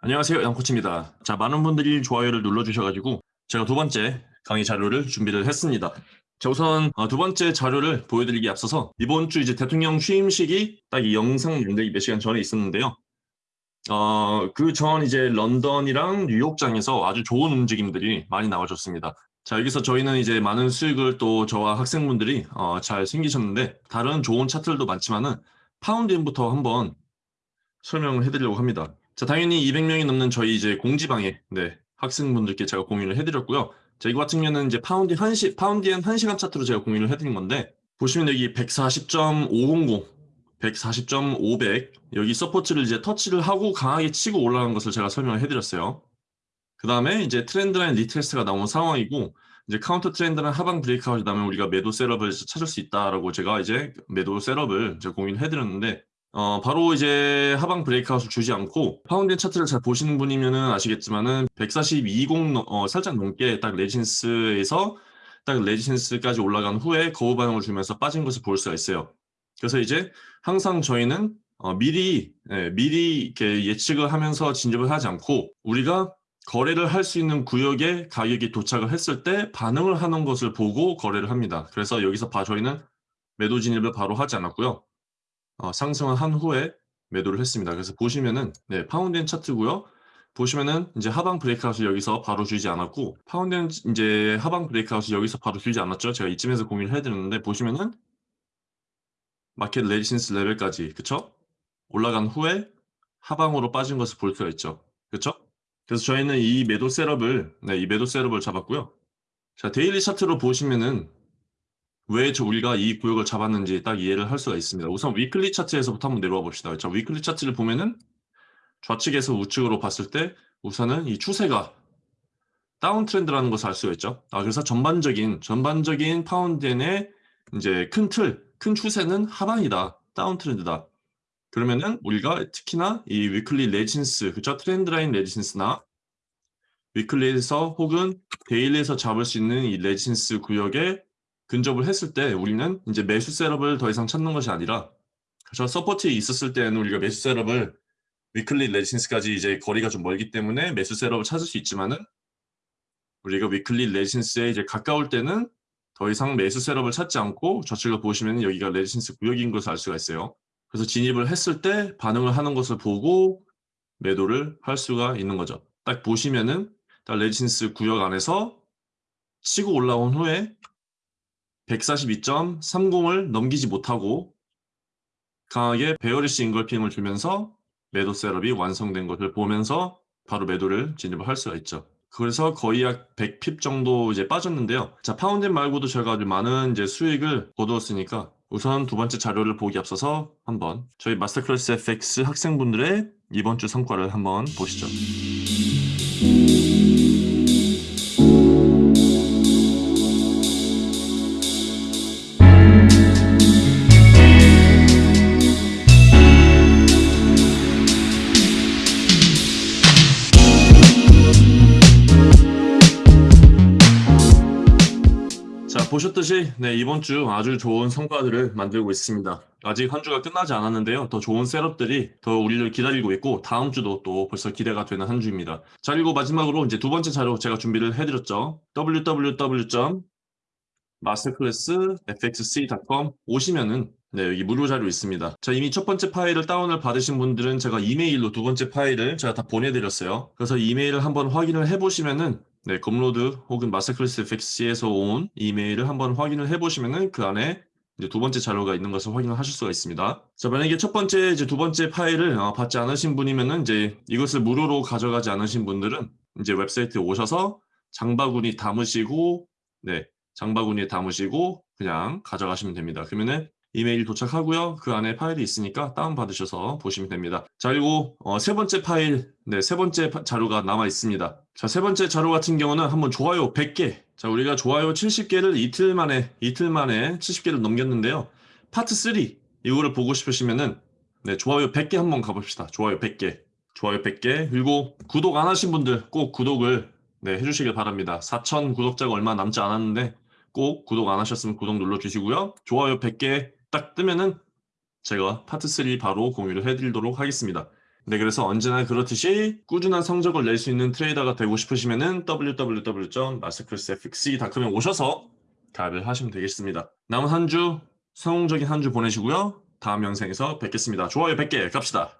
안녕하세요 양코치입니다. 자 많은 분들이 좋아요를 눌러주셔가지고 제가 두 번째 강의 자료를 준비를 했습니다. 자 우선 어, 두 번째 자료를 보여드리기 앞서서 이번 주 이제 대통령 취임식이 딱 이 영상 만들기 몇 시간 전에 있었는데요. 어, 그 전 이제 런던이랑 뉴욕장에서 아주 좋은 움직임들이 많이 나와줬습니다. 자 여기서 저희는 이제 많은 수익을 또 저와 학생분들이 어, 잘 생기셨는데 다른 좋은 차트들도 많지만은 파운드엔부터 한번 설명을 해드리려고 합니다 자, 당연히 200명이 넘는 저희 이제 공지방에 네, 학생분들께 제가 공유를 해드렸고요. 자, 이거 같은 경우는 이제 파운드엔 한 시 파운드엔 1시간 차트로 제가 공유를 해드린 건데 보시면 여기 140.500, 140.500 여기 support를 이제 터치를 하고 강하게 치고 올라간 것을 제가 설명을 해드렸어요. 그 다음에 이제 trendline retest가 나온 상황이고 이제 counter trend는 하방 breakout이 나면 우리가 매도 setup을 찾을 수 있다라고 제가 이제 매도 setup을 제가 공유를 해드렸는데 어, 바로 이제 하방 브레이크아웃을 주지 않고 파운드인 차트를 잘 보시는 분이면은 아시겠지만은 142.20 어, 살짝 넘게 딱 레지센스에서 딱 레지센스까지 올라간 후에 거부 반응을 주면서 빠진 것을 볼 수가 있어요. 그래서 이제 항상 저희는 어, 미리 예, 미리 이렇게 예측을 하면서 진입을 하지 않고 우리가 거래를 할 수 있는 구역에 가격이 도착을 했을 때 반응을 하는 것을 보고 거래를 합니다. 그래서 여기서 봐 저희는 매도 진입을 바로 하지 않았고요. 어, 상승을 한 후에 매도를 했습니다. 그래서 보시면은 네, 파운드엔 차트고요. 보시면은 이제 하방 breakout을 여기서 바로 주지 않았고 파운드엔 이제 하방 breakout을 여기서 바로 주지 않았죠. 제가 이쯤에서 공유를 해드렸는데 보시면은 market resistance level까지 그쵸? 올라간 후에 하방으로 빠진 것을 볼 수가 있죠. 그쵸? 그래서 저희는 이 매도 setup을 네, 이 매도 setup을 잡았고요. 자 daily 차트로 보시면은 왜 저 우리가 이 구역을 잡았는지 딱 이해를 할 수가 있습니다. 우선 weekly 차트에서부터 한번 내려와 봅시다. 자, weekly 차트를 보면은 좌측에서 우측으로 봤을 때 우선은 이 추세가 downtrend라는 것을 알 수가 있죠. 아, 그래서 전반적인 전반적인 파운드엔의 이제 큰 틀, 큰 추세는 하방이다. downtrend다. 그러면은 우리가 특히나 이 weekly resistance, 그죠? trend line resistance나 weekly에서 혹은 daily에서 잡을 수 있는 이 resistance 구역에 근접을 했을 때 우리는 이제 매수 setup을 더 이상 찾는 것이 아니라 저 support에 있었을 때는 우리가 매수 setup을 weekly resistance까지 이제 거리가 좀 멀기 때문에 매수 setup을 찾을 수 있지만은 우리가 weekly resistance에 이제 가까울 때는 더 이상 매수 setup을 찾지 않고 좌측을 보시면 여기가 resistance 구역인 것을 알 수가 있어요. 그래서 진입을 했을 때 반응을 하는 것을 보고 매도를 할 수가 있는 거죠. 딱 보시면은 딱 resistance 구역 안에서 치고 올라온 후에 142.30을 넘기지 못하고 강하게 bearish engulfing을 주면서 매도 setup이 완성된 것을 보면서 바로 매도를 진입을 할 수가 있죠. 그래서 거의 약 100 pip 정도 이제 빠졌는데요. 자, 파운드엔 말고도 제가 아주 많은 이제 수익을 거두었으니까 우선 두 번째 자료를 보기 앞서서 한번 저희 마스터클래스 FX 학생분들의 이번 주 성과를 한번 보시죠. 보셨듯이 네, 이번 주 아주 좋은 성과들을 만들고 있습니다. 아직 한 주가 끝나지 않았는데요. 더 좋은 셋업들이 더 우리를 기다리고 있고 다음 주도 또 벌써 기대가 되는 한 주입니다. 자 그리고 마지막으로 이제 두 번째 자료 제가 준비를 해드렸죠. www.masterclassfxc.com 오시면은 네, 여기 무료 자료 있습니다. 자, 이미 첫 번째 파일을 다운을 받으신 분들은 제가 이메일로 두 번째 파일을 제가 다 보내드렸어요. 그래서 이메일을 한번 확인을 해보시면은 네, Gumroad 혹은 마스터클래스 FX에서 온 이메일을 한번 확인을 해보시면은 그 안에 이제 두 번째 자료가 있는 것을 확인을 하실 수가 있습니다. 자, 만약에 첫 번째 이제 두 번째 파일을 어, 받지 않으신 분이면은 이제 이것을 무료로 가져가지 않으신 분들은 이제 웹사이트에 오셔서 장바구니 담으시고 네, 장바구니에 담으시고 그냥 가져가시면 됩니다. 그러면은 이메일 도착하고요. 그 안에 파일이 있으니까 다운받으셔서 보시면 됩니다. 자 그리고 어, 세 번째 파일, 네, 세 번째 자료가 남아 있습니다. 자, 세 번째 자료 같은 경우는 한번 좋아요 100개. 자, 우리가 좋아요 70개를 이틀 만에, 이틀 만에 70개를 넘겼는데요. 파트 3, 이거를 보고 싶으시면은 네, 좋아요 100개 한번 가봅시다. 좋아요 100개. 좋아요 100개. 그리고 구독 안 하신 분들 꼭 구독을 네, 해주시길 바랍니다. 4천 구독자가 얼마 남지 않았는데 꼭 구독 안 하셨으면 구독 눌러주시고요. 좋아요 100개 딱 뜨면은 제가 파트 3 바로 공유를 해드리도록 하겠습니다. 네, 그래서 언제나 그렇듯이 꾸준한 성적을 낼 수 있는 트레이더가 되고 싶으시면 은 www.masterclassfx.com에 오셔서 가입을 하시면 되겠습니다. 남은 한 주 성공적인 한 주 보내시고요. 다음 영상에서 뵙겠습니다. 좋아요 100개 갑시다.